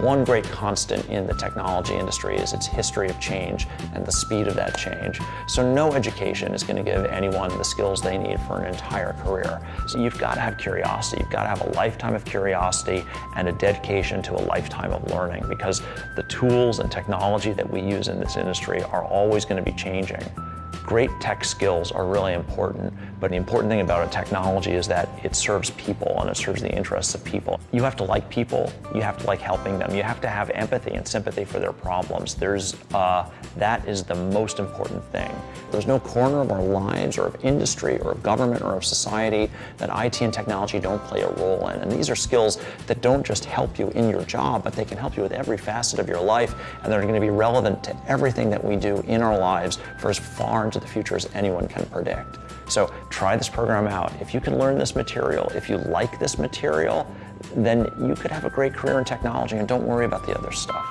one great constant in the technology industry is its history of change and the speed of that change. So no education is going to give anyone the skills they need for an entire career. So you've got to have curiosity. You've got to have a lifetime of curiosity and a dedication to a lifetime of learning because the tools and technology that we use in this industry are always going to be changing. Great tech skills are really important, but the important thing about a technology is that it serves people and it serves the interests of people. You have to like people, you have to like helping them, you have to have empathy and sympathy for their problems. There's, uh, that is the most important thing. There's no corner of our lives or of industry or of government or of society that IT and technology don't play a role in. And these are skills that don't just help you in your job, but they can help you with every facet of your life and they're going to be relevant to everything that we do in our lives for as far into the future as anyone can predict. So try this program out. If you can learn this material, if you like this material, then you could have a great career in technology and don't worry about the other stuff.